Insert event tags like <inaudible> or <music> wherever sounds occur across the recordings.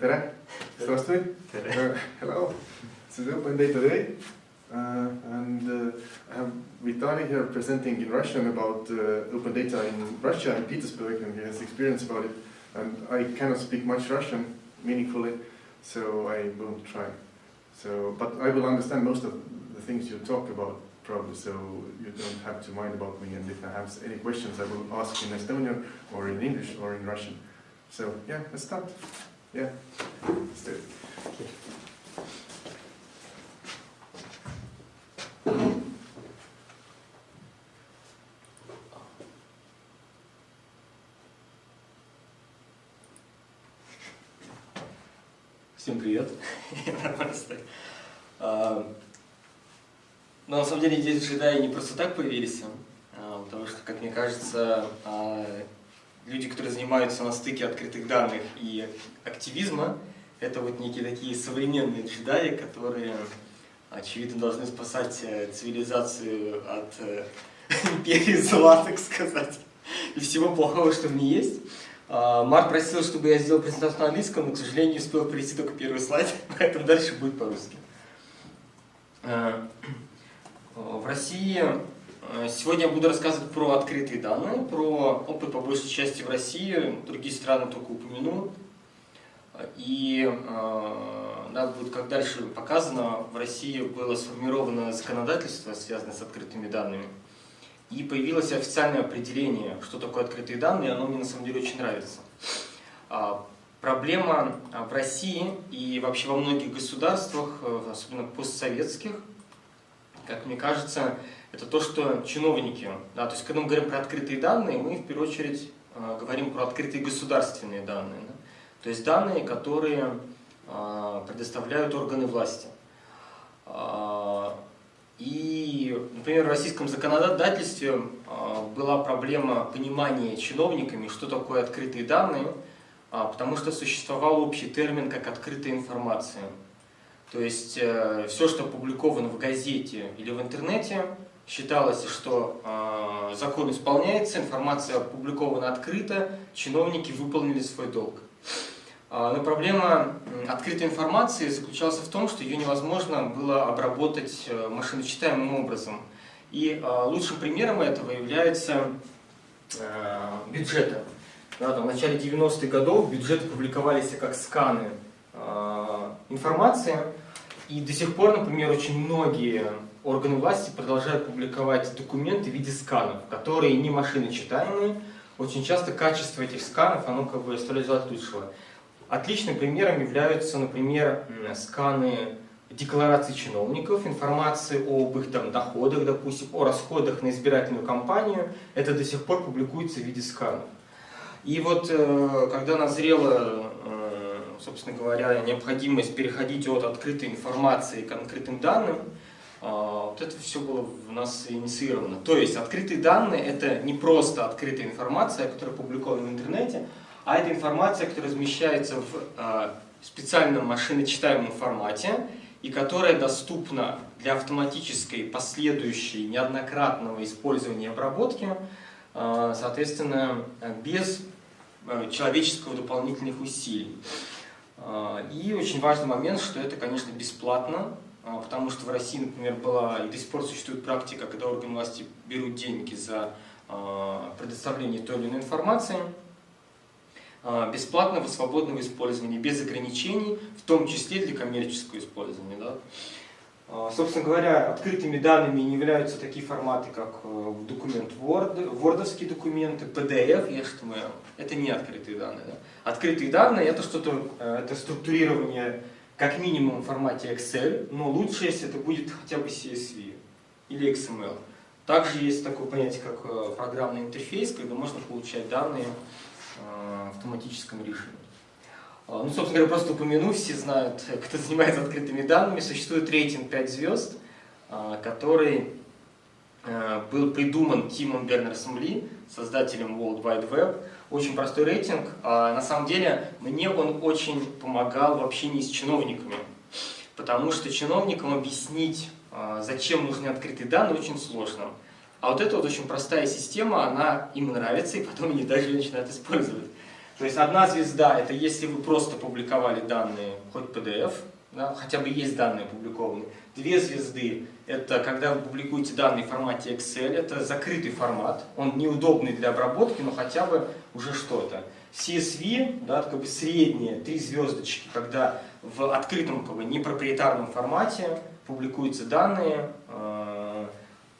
tere, здравствуй. Uh, hello, this is Open Data Day. Uh, and uh, I have Vitali here presenting in Russian about uh, open data in Russia and Petersburg, and he has experience about it. And I cannot speak much Russian meaningfully, so I won't try. So, but I will understand most of the things you talk about probably, so you don't have to mind about me. And if I have any questions, I will ask in Estonian or in English or in Russian. So yeah, let's start. Yeah, let's do it. Всем привет. <laughs> Стоит. А, Но на самом деле здесь джедаи не просто так появились, а, потому что, как мне кажется, а, люди, которые занимаются на стыке открытых данных и активизма, это вот некие такие современные джедаи, которые, очевидно, должны спасать э, цивилизацию от э, <laughs> империи зла, так сказать, и всего плохого, что в ней есть. А, Марк просил, чтобы я сделал презентацию на английском, но, к сожалению, успел перейти только первый слайд, <laughs> поэтому дальше будет по-русски. А, <clears throat> В России э, сегодня я буду рассказывать про открытые данные, про опыт по большей части в России, другие страны только упомяну. И э, да, будет как дальше показано, в России было сформировано законодательство, связанное с открытыми данными. И появилось официальное определение, что такое открытые данные, и оно мне на самом деле очень нравится. А, Проблема а, в России и вообще во многих государствах, э, особенно постсоветских, как мне кажется, это то, что чиновники, да, то есть когда мы говорим про открытые данные, мы в первую очередь э, говорим про открытые государственные данные. Да? То есть данные, которые э, предоставляют органы власти. Э, И, например, в российском законодательстве была проблема понимания чиновниками, что такое открытые данные, а, потому что существовал общий термин как открытая информация. То есть э, все, что опубликовано в газете или в интернете, считалось, что э, закон исполняется, информация опубликована открыто, чиновники выполнили свой долг. А, Но проблема открытой информации заключалась в том, что ее невозможно было обработать э, машиночитаемым образом. И э, лучшим примером этого является э, бюджеты. Да, в начале 90-х годов бюджеты публиковались как сканы э, информации, и до сих пор, например, очень многие органы власти продолжают публиковать документы в виде сканов, которые не машиночитаемые. Очень часто качество этих сканов, оно как бы оставляет желать лучшего. Отличным примером являются, например, сканы деклараций чиновников, информации об их там, доходах, допустим, о расходах на избирательную кампанию. Это до сих пор публикуется в виде сканов. И вот э, когда назрела, э, собственно говоря, необходимость переходить от открытой информации к открытым данным, вот это все было в нас инициировано. То есть открытые данные это не просто открытая информация, которая опубликована в интернете, а это информация, которая размещается в э, специальном машиночитаемом формате и которая доступна для автоматической, последующей, неоднократного использования и обработки, э, соответственно, без э, человеческого дополнительных усилий. И очень важный момент, что это, конечно, бесплатно, потому что в России, например, была и до сих пор существует практика, когда органы власти берут деньги за э, предоставление той или иной информации э, бесплатного свободного использования, без ограничений, в том числе для коммерческого использования. Да? Собственно говоря, открытыми данными не являются такие форматы, как э, документ Word, вордовские документы, PDF, HTML. Это не открытые данные. Да? Открытые данные это что-то, э, это структурирование как минимум в формате Excel, но лучше, если это будет хотя бы CSV или XML. Также есть такое понятие, как э, программный интерфейс, когда можно получать данные э, в автоматическом режиме. А, Ну, собственно говоря, просто упомяну, все знают, кто занимается открытыми данными, существует рейтинг 5 звезд, а, который э, был придуман Тимом Бернерсом Ли, создателем World Wide Web. Очень простой рейтинг. А На самом деле, мне он очень помогал в общении с чиновниками, потому что чиновникам объяснить, а, зачем нужны открытые данные, очень сложно. А вот эта вот очень простая система, она им нравится, и потом они даже начинают использовать. То есть одна звезда – это если вы просто публиковали данные, хоть PDF, да, хотя бы есть данные опубликованы. Две звезды – это когда вы публикуете данные в формате Excel, это закрытый формат, он неудобный для обработки, но хотя бы уже что-то. CSV, да, как бы средние, три звездочки, когда в открытом, как бы, непроприетарном формате публикуются данные, э,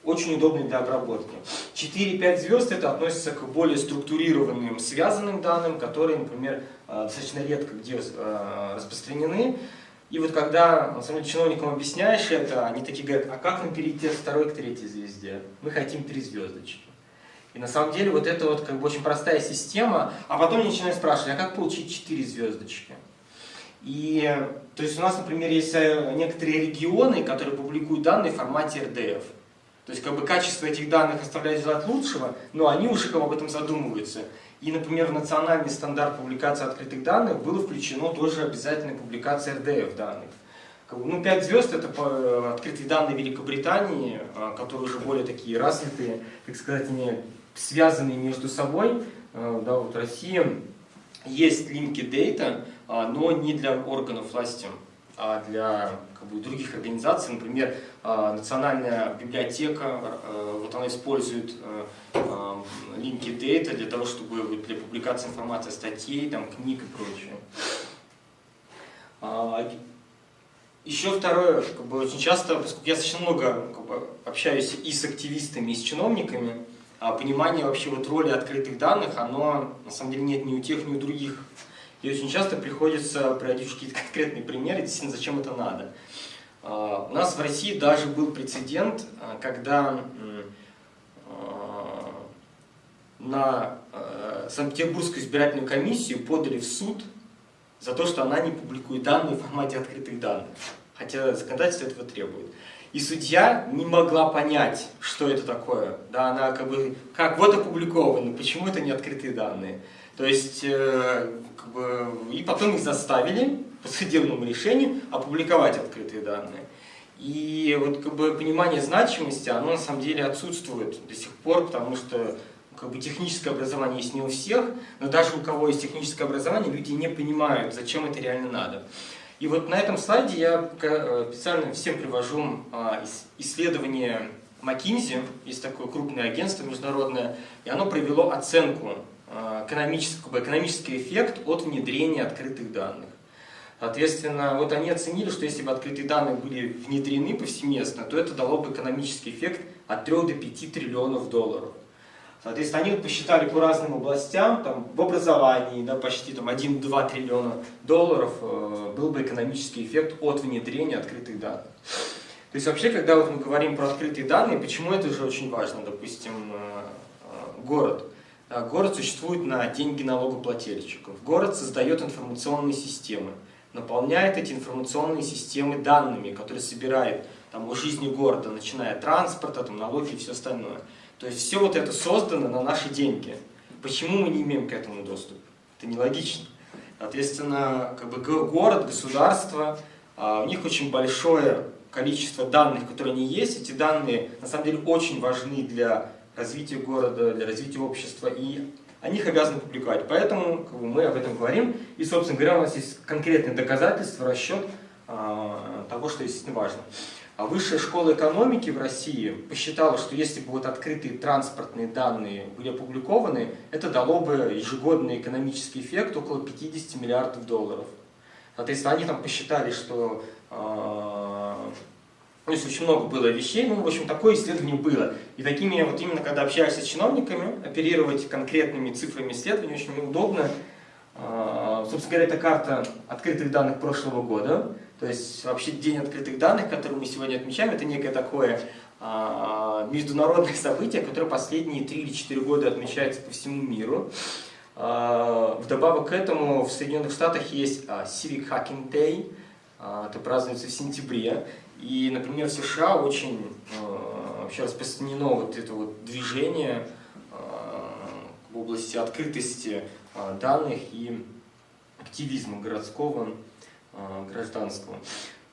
очень удобный для обработки. 4-5 звезд это относится к более структурированным, связанным данным, которые, например, э, достаточно редко где э, распространены. И вот когда на самом деле, чиновникам объясняешь это, они такие говорят, а как нам перейти от второй к третьей звезде? Мы хотим три звездочки. И на самом деле вот это вот как бы очень простая система, а потом они начинают спрашивать, а как получить четыре звездочки? И то есть у нас, например, есть э, некоторые регионы, которые публикуют данные в формате RDF. То есть как бы качество этих данных оставляет желать лучшего, но они уже как бы об этом задумываются. И, например, в национальный стандарт публикации открытых данных было включено тоже обязательная публикация RDF данных. Ну, 5 звезд это по открытые данные Великобритании, а, которые уже более такие развитые, так сказать, они связанные между собой. А, да, вот Россия есть линки дейта, а, но не для органов власти, а для как бы, других организаций. Например, Национальная библиотека, вот она использует линки дейта для того, чтобы для публикации информации статей, там, книг и прочее. Еще второе, как бы очень часто, поскольку я достаточно много как бы, общаюсь и с активистами, и с чиновниками, а понимание вообще вот роли открытых данных, оно на самом деле нет ни у тех, ни у других. И очень часто приходится приводить какие-то конкретные примеры, действительно, зачем это надо. А, у нас в России даже был прецедент, а, когда а, на Санкт-Петербургскую избирательную комиссию подали в суд за то, что она не публикует данные в формате открытых данных, хотя законодательство этого требует. И судья не могла понять, что это такое. Да, она как бы, как вот опубликовано, почему это не открытые данные. То есть, э, как бы, и потом их заставили по судебному решению опубликовать открытые данные. И вот как бы понимание значимости, оно на самом деле отсутствует до сих пор, потому что как бы техническое образование есть не у всех, но даже у кого есть техническое образование, люди не понимают, зачем это реально надо. И вот на этом слайде я э, специально всем привожу а, исследование McKinsey, есть такое крупное агентство международное, и оно провело оценку а, экономического, экономический эффект от внедрения открытых данных. Соответственно, вот они оценили, что если бы открытые данные были внедрены повсеместно, то это дало бы экономический эффект от 3 до 5 триллионов долларов. Соответственно, они посчитали по разным областям, там, в образовании да, почти 1-2 триллиона долларов э, был бы экономический эффект от внедрения открытых данных. То есть вообще, когда вот мы говорим про открытые данные, почему это же очень важно? Допустим, э, э, город. Да, город существует на деньги налогоплательщиков. Город создает информационные системы, наполняет эти информационные системы данными, которые собирает там, о жизни города, начиная от транспорта, там, налоги и все остальное. То есть все вот это создано на наши деньги. Почему мы не имеем к этому доступ? Это нелогично. Соответственно, как бы город, государство, а, у них очень большое количество данных, которые они есть. Эти данные на самом деле очень важны для развития города, для развития общества, и они их обязаны публиковать. Поэтому как бы, мы об этом говорим. И, собственно говоря, у нас есть конкретные доказательства, расчет а, того, что действительно важно. А Высшая школа экономики в России посчитала, что если бы вот открытые транспортные данные были опубликованы, это дало бы ежегодный экономический эффект около 50 миллиардов долларов. Соответственно, они там посчитали, что э, то есть очень много было вещей, ну, в общем, такое исследование было. И такими, вот именно когда общаешься с чиновниками, оперировать конкретными цифрами исследований очень удобно. Э, собственно говоря, это карта открытых данных прошлого года. То есть вообще День открытых данных, который мы сегодня отмечаем, это некое такое а, международное событие, которое последние 3 или 4 года отмечается по всему миру. А, вдобавок к этому в Соединенных Штатах есть а, Civic Hacking Day, а, это празднуется в сентябре. И, например, в США очень а, вообще распространено вот это вот движение а, в области открытости а, данных и активизма городского Э, гражданства.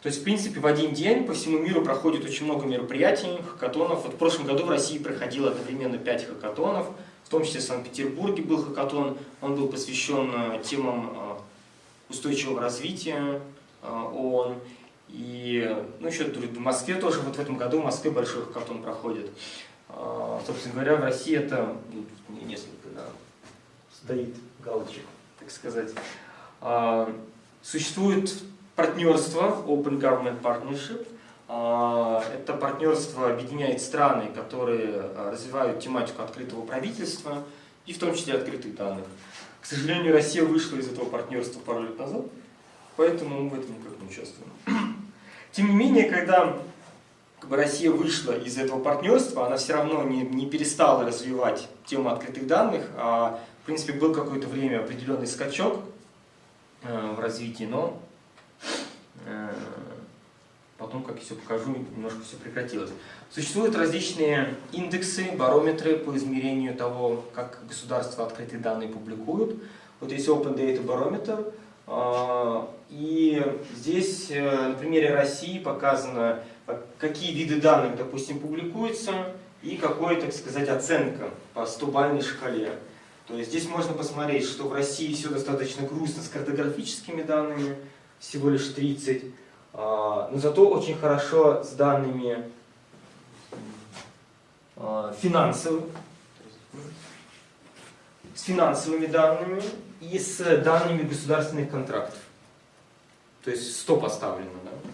То есть, в принципе, в один день по всему миру проходит очень много мероприятий, хакатонов. Вот в прошлом году в России проходило одновременно 5 хакатонов, в том числе в Санкт-Петербурге был хакатон, он был посвящен э, темам э, устойчивого развития ООН. И ну, еще в Москве тоже, вот в этом году в Москве большой хакатон проходит. Собственно говоря, в России это ну, несколько да, стоит галочек, так сказать. Существует партнерство, Open Government Partnership, а, это партнерство объединяет страны, которые а, развивают тематику открытого правительства и в том числе открытых данных. К сожалению, Россия вышла из этого партнерства пару лет назад, поэтому мы в этом никак не участвуем. Тем не менее, когда как бы, Россия вышла из этого партнерства, она все равно не, не перестала развивать тему открытых данных, а в принципе был какое-то время определенный скачок э, в развитии, но э, потом, как я все покажу, немножко все прекратилось. Существуют различные индексы, барометры по измерению того, как государства открытые данные публикуют. Вот есть Open Data Barometer, и здесь э, на примере России показано, какие виды данных, допустим, публикуются, и какой, так сказать, оценка по 100-бальной шкале. То есть здесь можно посмотреть, что в России все достаточно грустно с картографическими данными, всего лишь 30, а, но зато очень хорошо с данными а, финансовыми, с финансовыми данными и с данными государственных контрактов. То есть 100 поставлено. Да?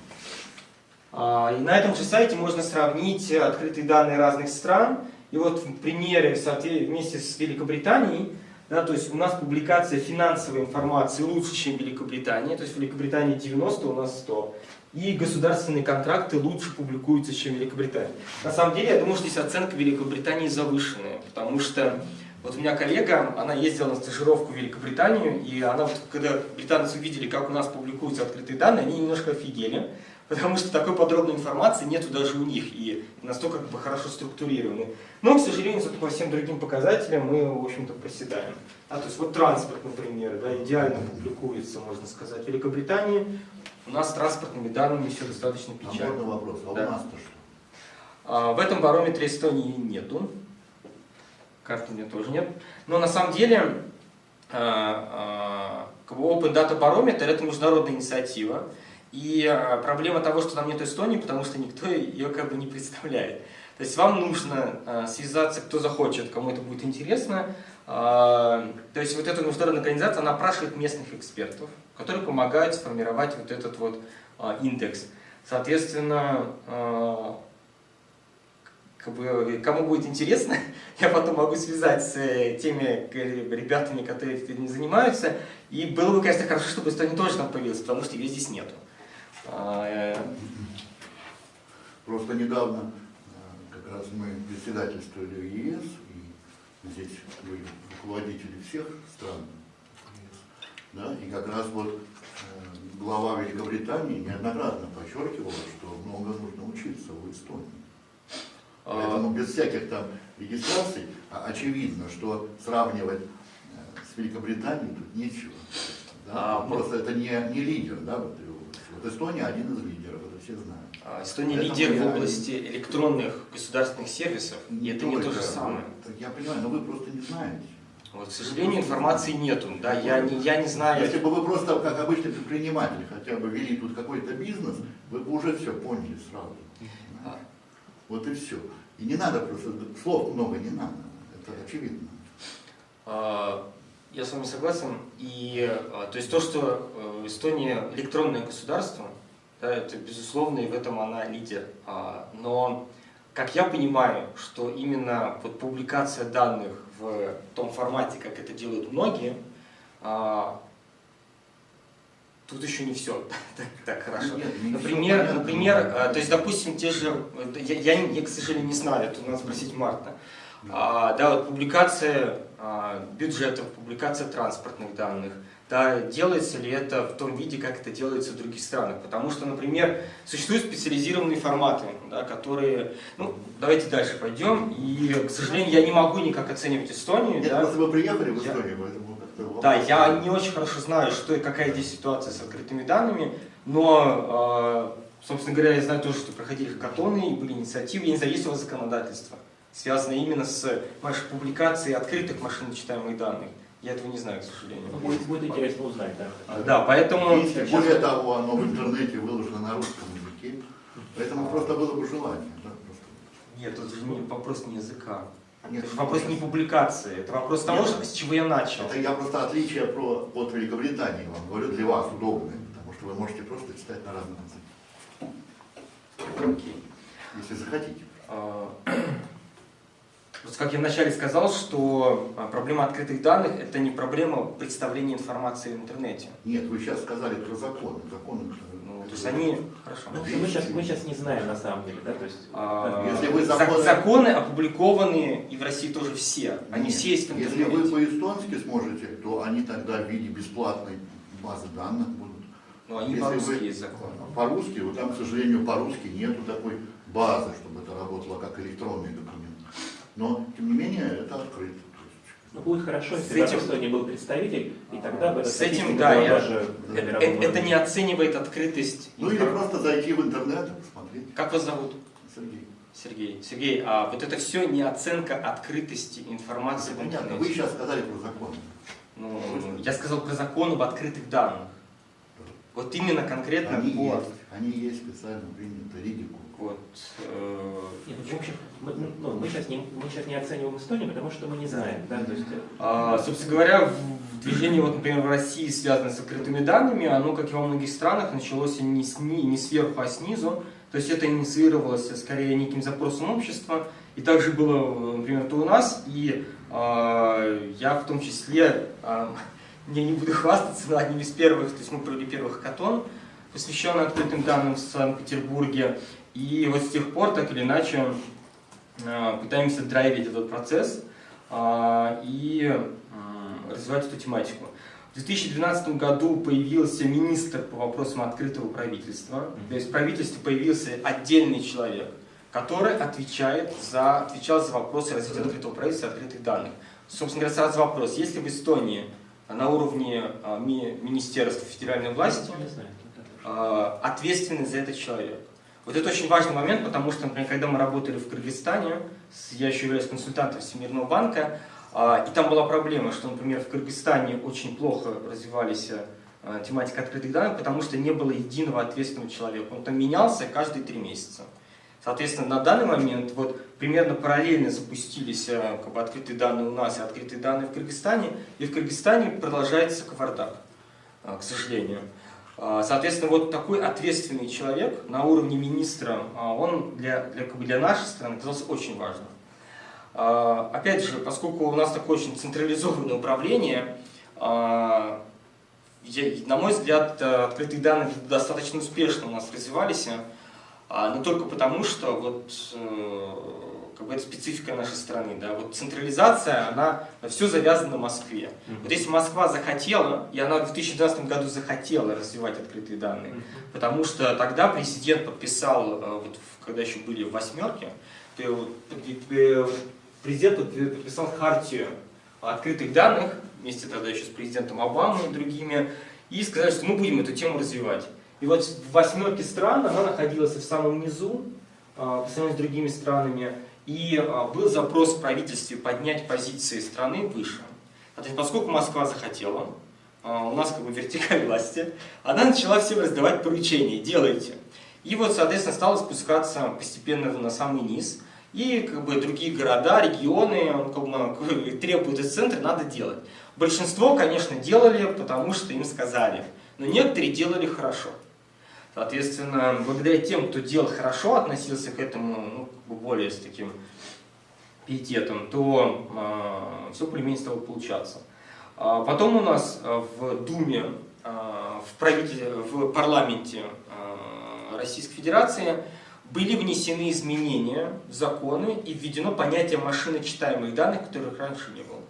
А, и на этом же сайте можно сравнить открытые данные разных стран. И вот в примере вместе с Великобританией да, то есть у нас публикация финансовой информации лучше, чем в Великобритании. То есть в Великобритании 90, у нас 100. И государственные контракты лучше публикуются, чем в Великобритании. На самом деле, я думаю, что здесь оценка Великобритании завышенная. Потому что вот у меня коллега, она ездила на стажировку в Великобританию, и она вот, когда британцы увидели, как у нас публикуются открытые данные, они немножко офигели <laughs> потому что такой подробной информации нету даже у них и настолько как бы хорошо структурированы. Но, к сожалению, по всем другим показателям мы, в общем-то, проседаем. А, то есть вот транспорт, например, да, идеально публикуется, можно сказать, в Великобритании. У нас с транспортными данными все достаточно печально. А вопрос, а, да. у нас-то что? А, в этом барометре Эстонии нету. Карты у меня тоже нет. Но на самом деле Open Data Barometer это международная инициатива. И а, проблема того, что там нет Эстонии, потому что никто ее как бы не представляет. То есть вам нужно а, связаться, кто захочет, кому это будет интересно. А, то есть вот эта международная организация, она опрашивает местных экспертов, которые помогают сформировать вот этот вот индекс. Соответственно, как бы, кому будет интересно, <laughs> я потом могу связать с э, теми ребятами, которые этим занимаются. И было бы, конечно, хорошо, чтобы Эстония тоже там появилась, потому что ее здесь нету. А, э, Просто недавно э, как раз мы председательствовали в ЕС, и здесь были руководители всех стран да, и как раз вот э, глава Великобритании неоднократно подчеркивала, что много нужно учиться у Эстонии. А. Поэтому без всяких там регистраций а очевидно, что сравнивать с Великобританией тут нечего. Да? А, Просто это не, не лидер да, в этой вот Эстония один из лидеров, это все знают. А, Эстония Поэтому лидер я... в области электронных государственных сервисов, и это не то же самое. Я понимаю, но вы просто не знаете. Вот, к сожалению, информации нету. Да, я не, я не знаю. Если бы вы просто, как обычный предприниматель, хотя бы вели тут какой-то бизнес, вы бы уже все поняли сразу. А. Вот и все. И не надо просто, слов много не надо, это очевидно. А, я с вами согласен. И, то есть то, что Эстония электронное государство, да, это безусловно, и в этом она лидер. А, но, как я понимаю, что именно вот публикация данных в том формате, как это делают многие, а, тут еще не все <laughs> так, так хорошо. Нет, например, понятно, например а, то есть, допустим, те же, я, я, я, к сожалению, не знаю, это надо спросить Марта, а, да, вот публикация а, бюджетов, публикация транспортных данных – да, делается ли это в том виде, как это делается в других странах. Потому что, например, существуют специализированные форматы, да, которые... Ну, давайте дальше пойдем. И, к сожалению, я не могу никак оценивать Эстонию. Нет, да. вы приехали в Эстонию, я... поэтому Да, я не очень хорошо знаю, что и какая здесь ситуация с открытыми данными, но, э, собственно говоря, я знаю тоже, что проходили хакатоны, были инициативы, я не знаю, есть у вас законодательство связанная именно с вашей публикацией открытых машиночитаемых данных. Я этого не знаю, к сожалению. Ну, будет, будет интересно узнать, да. Да, поэтому... Если, более того, оно в интернете выложено на русском языке, поэтому просто было бы желание. Да, просто. Нет, тут вопрос не языка. Нет, это вопрос не публикации, это вопрос того, Нет. с чего я начал. Это я просто отличие про, от Великобритании вам говорю, для вас удобное, потому что вы можете просто читать на разном языке, Окей. если захотите. А, Просто как я вначале сказал, что а, проблема открытых данных – это не проблема представления информации в интернете. Нет, вы сейчас сказали про законы. Законы то есть они… Хорошо. Ну, мы, сейчас, мы сейчас не знаем на самом деле, да, то есть... А, Если вы зак- законы- законы опубликованы и в России тоже все. Они Нет, все есть в Если вы по-эстонски сможете, то они тогда в виде бесплатной базы данных будут. Но они Если по-русски вы- есть законы. По-русски, вот там, к сожалению, по-русски нету такой базы, чтобы это работало как электронный документ. Но, тем не менее, это открыто. Ну, будет хорошо, С если этим- в Эстонии был представитель, и тогда бы С этим, да, я- тоже для Э- мирового Это не оценивает открытость. Ну или просто зайти в интернет и посмотреть. Как вас зовут? Сергей. Сергей. Сергей, а вот это все не оценка открытости информации в Понятно, вы сейчас сказали про закон. Ну, я сказал про закон об открытых данных. Вот именно конкретно Они по... есть, они есть специально приняты Ридику. Вот, э, Нет, ну, в общем, мы, ну, мы, сейчас не, мы сейчас не оцениваем Эстонию, потому что мы не знаем, да, то есть... э, а, собственно говоря, движение, вот, например, в России, связанное с открытыми данными, оно, как и во многих странах, началось не, сни, не сверху, а снизу. То есть это инициировалось скорее неким запросом общества. И также было, например, это у нас. И а, я в том числе, а, <laughs> я не буду хвастаться, но одним из первых, то есть мы провели первый хакатон, посвященный открытым данным в Санкт-Петербурге. И вот с тех пор, так или иначе, а, пытаемся драйвить этот процесс а, и развивать эту тематику. В 2012 году появился министр по вопросам открытого правительства. То есть в правительстве появился отдельный человек, который отвечает за, отвечал за вопросы развития открытого правительства и открытых данных. Собственно говоря, сразу вопрос. Если в Эстонии на уровне а, ми- министерства федеральной власти э, ответственный за этот человек. Вот это очень важный момент, потому что, например, когда мы работали в Кыргызстане, я еще являюсь консультантом Всемирного банка, а, и там была проблема, что, например, в Кыргызстане очень плохо развивались э, тематика открытых данных, потому что не было единого ответственного человека. Он там менялся каждые три месяца. Соответственно, на данный момент вот примерно параллельно запустились э, как бы, открытые данные у нас и открытые данные в Кыргызстане, и в Кыргызстане продолжается кавардак, э, к сожалению. А, Соответственно, вот такой ответственный человек на уровне министра, а, он для, для, для нашей страны оказался очень важным. А, Опять же, поскольку у нас такое очень централизованное управление, на мой взгляд, э, открытые данные достаточно успешно у нас развивались, но только потому, что вот э, как бы это специфика нашей страны. Да? Вот централизация, она все завязано на Москве. Вот если Москва захотела, и она в 2012 году захотела развивать открытые данные, потому что тогда президент подписал, э, вот, когда еще были в восьмерке, э, э, президент подпи- подписал хартию открытых данных, вместе тогда еще с президентом Обамой и другими, и сказали, что мы будем эту тему развивать. И вот в восьмерке стран она находилась в самом низу, а, по сравнению с другими странами, и а, был запрос в правительстве поднять позиции страны выше. Соответственно, поскольку Москва захотела, а, у нас как бы вертикаль власти, она начала всем раздавать поручения, делайте. И вот, соответственно, стала спускаться постепенно на самый низ, и как бы другие города, регионы как бы <laughs> требуют из центра, надо делать. Большинство, конечно, делали, потому что им сказали, но некоторые делали хорошо. Соответственно, благодаря тем, кто делал хорошо, относился к этому ну, более с таким пиететом, то все более-менее стало получаться. А потом у нас а, в Думе, а, в, правитель... в парламенте а, Российской Федерации были внесены изменения в законы и введено понятие машиночитаемых данных, которых раньше не было.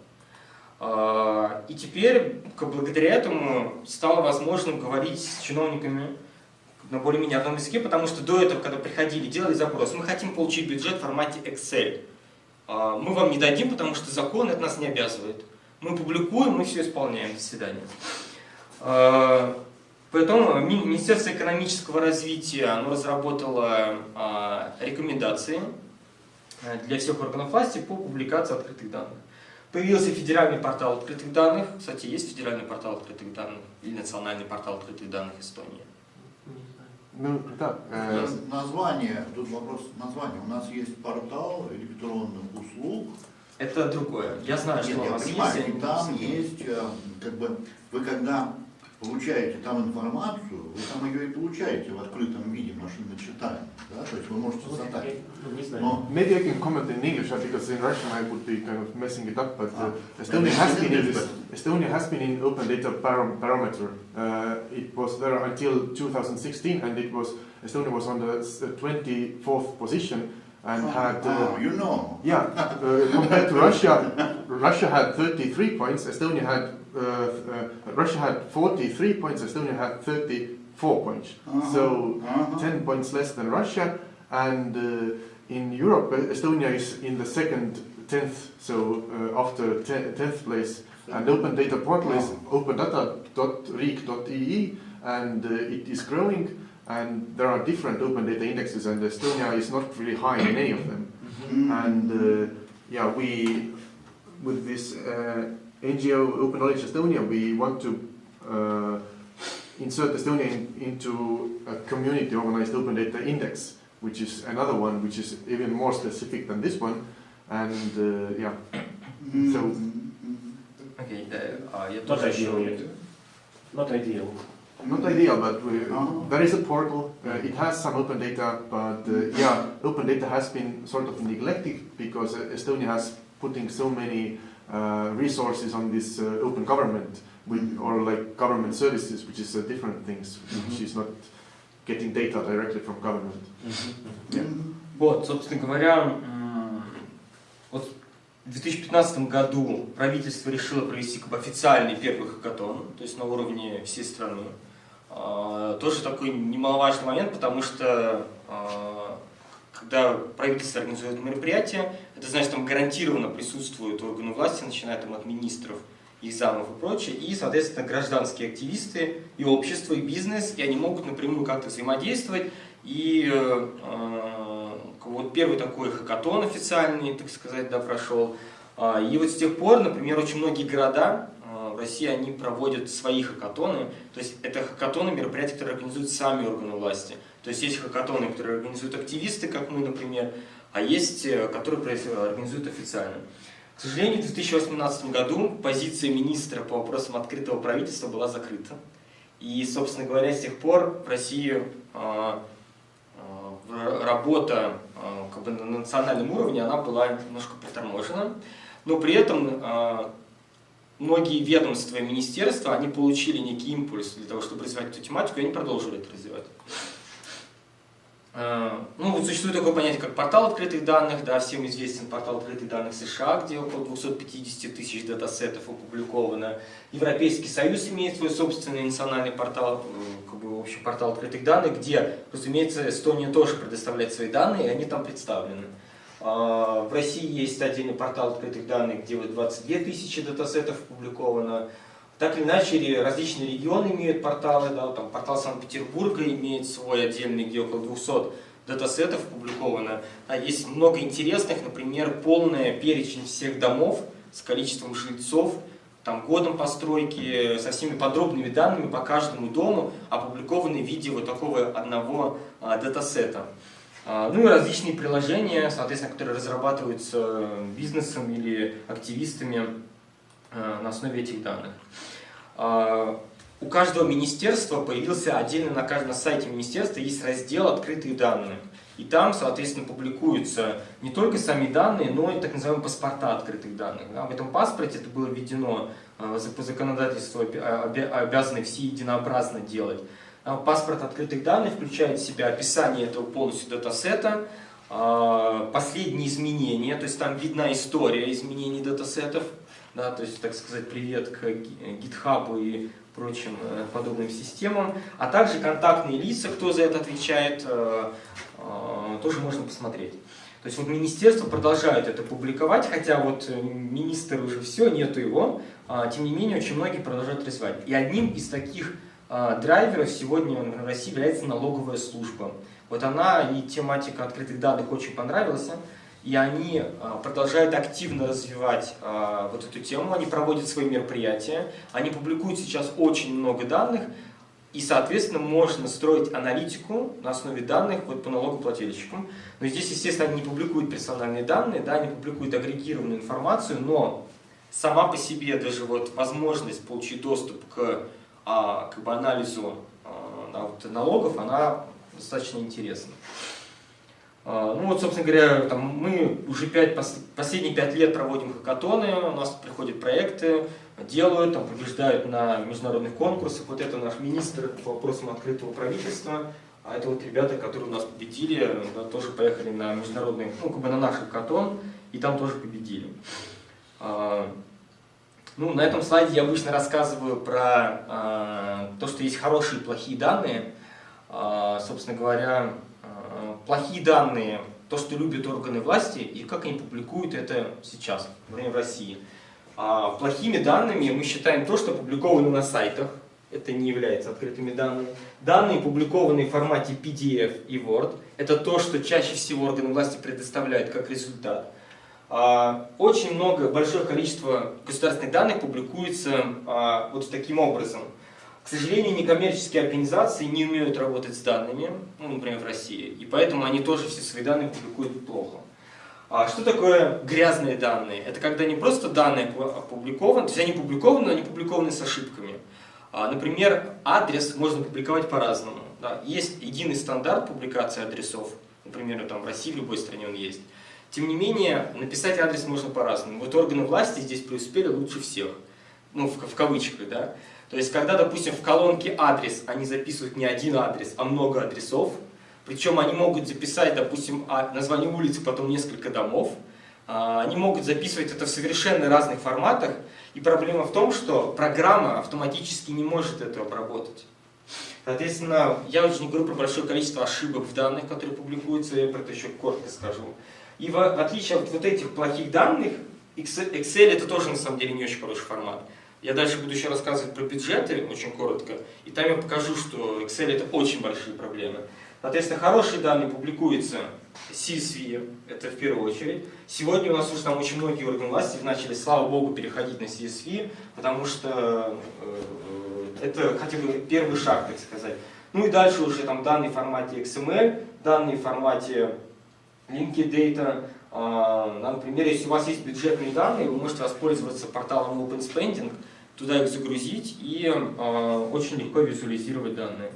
А, И теперь, благодаря этому, стало возможным говорить с чиновниками на более-менее одном языке, потому что до этого, когда приходили, делали запрос, мы хотим получить бюджет в формате Excel. А, Мы вам не дадим, потому что закон это нас не обязывает. Мы публикуем, мы все исполняем. До свидания. А, Поэтому Ми- Министерство экономического развития оно разработало а, рекомендации для всех органов власти по публикации открытых данных. Появился федеральный портал открытых данных. Кстати, есть федеральный портал открытых данных или национальный портал открытых данных Эстонии? Ну, да. Э, название, тут вопрос названия. У нас есть портал электронных услуг. Это другое. Я знаю, Нет, что я у вас понимаю, есть. и там есть, э, как бы, вы когда получаете там информацию, вы там ее и получаете в открытом виде, машинно читаем. Да? То есть вы можете задать. Ну, не знаю. Но maybe I can comment in English uh, because in Russian I would be kind of messing it up. But uh, Ah. Estonia Maybe has in been in English, Estonia has been in open data param- parameter. Uh, it was there until 2016, and it was Estonia was on the s- uh, 24th position and had. Uh, oh, you know. Yeah, uh, compared to Russia, Russia had 33 points. Estonia had uh, uh, Russia had 43 points. Estonia had 34 points. Uh-huh, So uh-huh. 10 points less than Russia. And uh, in Europe, uh, Estonia is in the second 10th. So uh, after 10th place, and open data portal is opendata.riik.ee, and uh, it is growing. And there are different open data indexes, and Estonia is not really high in any of them. Mm. And uh, yeah, we, with this uh, NGO Open Knowledge Estonia, we want to uh, insert Estonia into a community organized open data index, which is another one which is even more specific than this one. And uh, yeah, so. Mm-hmm. Okay, the, uh, not ideal yet. Not ideal. Not ideal, but we, uh-huh. there is a portal. Uh, it has some open data, but uh, yeah, open data has been sort of neglected because uh, Estonia has putting so many resources on this uh, open government with, or like government services, which is uh, different things, which is not getting data directly from government. Mm. Вот, собственно говоря, вот в 2015 году правительство решило провести как бы официальный первый хакатон, то есть на уровне всей страны. А, Тоже такой немаловажный момент, потому что а, когда правительство организует мероприятие, это значит, там гарантированно присутствуют органы власти, начиная там от министров, их замов и прочее, и, соответственно, гражданские активисты, и общество, и бизнес, и они могут напрямую как-то взаимодействовать. И э, э, вот первый такой хакатон официальный, так сказать, да, прошел. А, И вот с тех пор, например, очень многие города в России, они проводят свои хакатоны. То есть это хакатоны, мероприятия, которые организуют сами органы власти. То есть есть хакатоны, которые организуют активисты, как мы, например, а есть, э, которые организуют официально. К сожалению, в 2018 году позиция министра по вопросам открытого правительства была закрыта. И, собственно говоря, с тех пор в России э, э, работа как бы на национальном уровне она была немножко приторможена, но при этом многие ведомства и министерства они получили некий импульс для того, чтобы развивать эту тематику, и они продолжили это развивать. Э, Ну, вот существует такое понятие, как портал открытых данных, да, всем известен портал открытых данных США, где около 250 тысяч датасетов опубликовано. Европейский Союз имеет свой собственный национальный портал, э, как бы, в общем, портал открытых данных, где, разумеется, Эстония тоже предоставляет свои данные, и они там представлены. А, В России есть отдельный портал открытых данных, где вот 22 тысячи датасетов опубликовано. Так или иначе, различные регионы имеют порталы, да, там портал Санкт-Петербурга имеет свой отдельный, где около 200 датасетов опубликовано. А есть много интересных, например, полная перечень всех домов с количеством жильцов, там, годом постройки, со всеми подробными данными по каждому дому, опубликованы в виде вот такого одного а, датасета. А, Ну и различные приложения, соответственно, которые разрабатываются бизнесом или активистами а, на основе этих данных. А, У каждого министерства появился отдельно на каждом сайте министерства есть раздел «Открытые данные». И там, соответственно, публикуются не только сами данные, но и так называемые паспорта открытых данных. Да, В этом паспорте это было введено по законодательству, обязаны все единообразно делать. А, Паспорт открытых данных включает в себя описание этого полностью датасета, а, последние изменения, то есть там видна история изменений датасетов, да, то есть, так сказать, привет к GitHub и прочим э, подобным системам, а также контактные лица, кто за это отвечает, э, э, тоже можно посмотреть. То есть вот министерство продолжает это публиковать, хотя вот э, министр уже все, нету его, а, тем не менее очень многие продолжают развивать. И одним из таких драйверов сегодня в России является налоговая служба. Вот она и тематика открытых данных очень понравилась, и они а, продолжают активно развивать а, вот эту тему, они проводят свои мероприятия, они публикуют сейчас очень много данных, и, соответственно, можно строить аналитику на основе данных вот, по налогоплательщикам. Но здесь, естественно, они не публикуют персональные данные, да, они публикуют агрегированную информацию, но сама по себе даже вот возможность получить доступ к а, как бы анализу а, вот, налогов, она достаточно интересна. А, ну вот, собственно говоря, там, мы уже 5, последние пять лет проводим хакатоны, у нас приходят проекты, делают, там, побеждают на международных конкурсах. Вот это наш министр по вопросам открытого правительства, а это вот ребята, которые у нас победили, да, тоже поехали на международный, ну, как бы на наш хакатон, и там тоже победили. Ну, на этом слайде я обычно рассказываю про а, то, что есть хорошие и плохие данные. Собственно говоря, плохие данные, то, что любят органы власти, и как они публикуют это сейчас, в России. А плохими данными мы считаем то, что опубликовано на сайтах, это не является открытыми данными. Данные, опубликованные в формате PDF и Word, это то, что чаще всего органы власти предоставляют как результат. А, очень много, большое количество государственных данных публикуется а, вот таким образом – к сожалению, некоммерческие организации не умеют работать с данными, ну, например, в России, и поэтому они тоже все свои данные публикуют плохо. А что такое грязные данные? Это когда не просто данные опубликованы, то есть они публикованы, но они публикованы с ошибками. А, например, адрес можно публиковать по-разному. Да? Есть единый стандарт публикации адресов, например, там, в России, в любой стране он есть. Тем не менее, написать адрес можно по-разному. Вот органы власти здесь преуспели лучше всех. Ну, в, в кавычках, да. То есть, когда, допустим, в колонке адрес они записывают не один адрес, а много адресов, причем они могут записать, допустим, а, название улицы, потом несколько домов, а, они могут записывать это в совершенно разных форматах, и проблема в том, что программа автоматически не может это обработать. Соответственно, я очень не говорю про большое количество ошибок в данных, которые публикуются, я про это еще коротко скажу. И в отличие от вот этих плохих данных, Excel это тоже на самом деле не очень хороший формат. Я дальше буду еще рассказывать про бюджеты, очень коротко, и там я покажу, что Excel это очень большие проблемы. Соответственно, хорошие данные публикуются CSV, это в первую очередь. Сегодня у нас уже там очень многие органы власти начали, слава богу, переходить на CSV, потому что э, это хотя бы первый шаг, так сказать. Ну и дальше уже там данные в формате XML, данные в формате linked data. А, например, если у вас есть бюджетные данные, вы можете воспользоваться порталом OpenSpending, туда их загрузить и э, очень легко визуализировать данные.